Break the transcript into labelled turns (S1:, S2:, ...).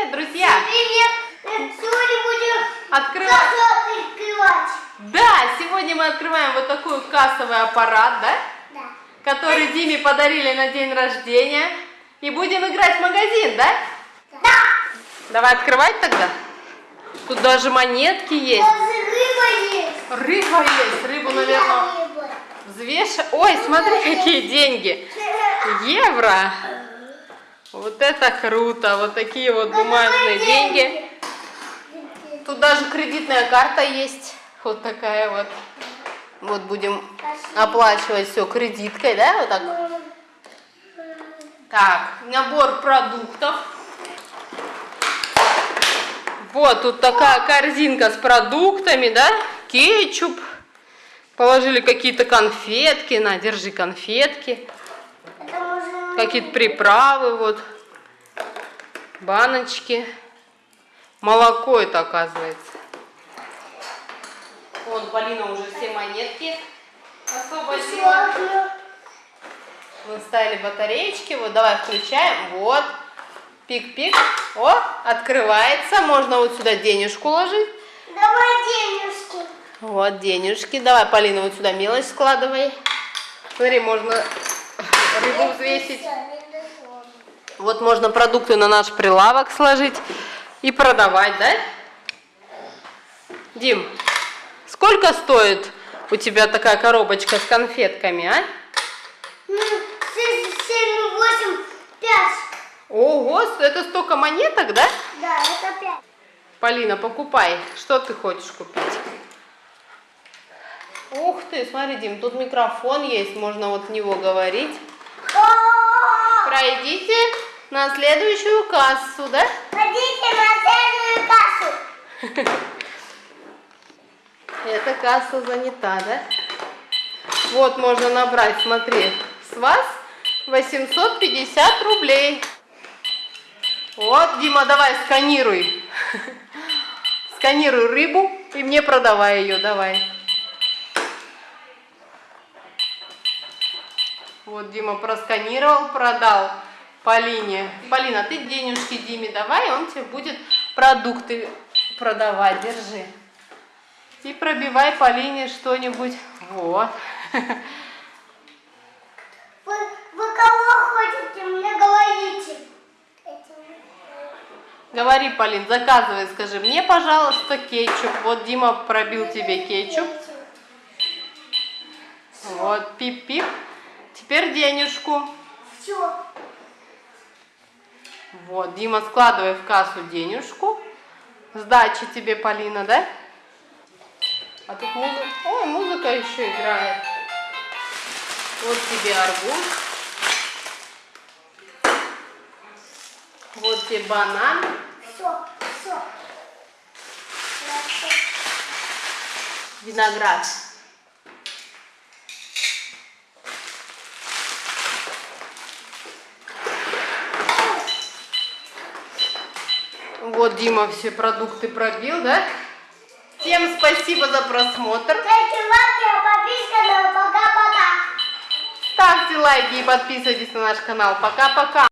S1: привет, друзья!
S2: Привет! Сегодня будем
S1: Открывать.
S2: кассу открывать.
S1: Да, сегодня мы открываем вот такой кассовый аппарат, да?
S2: Да.
S1: Который Диме подарили на день рождения. И будем играть в магазин, да?
S2: Да.
S1: Давай открывать тогда. Тут даже монетки есть.
S2: Даже рыба есть.
S1: Рыба есть. Рыбу, наверное,
S2: Рыба.
S1: взвешивать. Ой, смотри, какие деньги. Евро. Вот это круто. Вот такие вот бумажные деньги. Тут даже кредитная карта есть. Вот такая вот. Вот будем оплачивать все кредиткой, да? Вот так. Так, набор продуктов. Вот тут такая корзинка с продуктами, да? Кетчуп. Положили какие-то конфетки. На, держи конфетки.
S2: Это можно...
S1: Какие-то приправы, вот. Баночки. Молоко это оказывается. Вон, Полина уже все монетки освободила. Мы ставили батареечки. Вот, давай включаем. Вот. Пик-пик. О, открывается. Можно вот сюда денежку ложить.
S2: Давай денежки.
S1: Вот денежки. Давай, Полина, вот сюда мелочь складывай. Смотри, можно рыбу взвесить. Вот можно продукты на наш прилавок сложить и продавать, да? Дим, сколько стоит у тебя такая коробочка с конфетками, а?
S2: Ну, семь, семь, восемь, пять.
S1: Ого, это столько монеток, да?
S2: Да, это пять.
S1: Полина, покупай. Что ты хочешь купить? Ух ты, смотри, Дим, тут микрофон есть, можно вот в него говорить. Пройдите на следующую кассу, да?
S2: Ходите на следующую кассу.
S1: Эта касса занята, да? Вот можно набрать, смотри, с вас 850 рублей. Вот, Дима, давай сканируй. Сканируй рыбу и мне продавай ее, давай. Вот Дима просканировал, продал Полине. Полина, ты денежки Диме давай, он тебе будет продукты продавать, держи. И пробивай Полине что-нибудь. Вот.
S2: Вы, вы кого хотите, мне говорите.
S1: Говори, Полин, заказывай, скажи, мне, пожалуйста, кетчуп. Вот Дима пробил тебе кетчуп. Вот, пип-пип. Теперь денежку.
S2: Все.
S1: Вот, Дима, складывай в кассу денежку. Сдачи тебе, Полина, да? А тут музыка. Ой, музыка еще играет. Вот тебе арбуз. Вот тебе банан.
S2: Все, все.
S1: Виноград. Вот Дима все продукты пробил, да? Всем спасибо за просмотр.
S2: Ставьте лайки, а пока-пока.
S1: Ставьте лайки и подписывайтесь на наш канал. Пока-пока.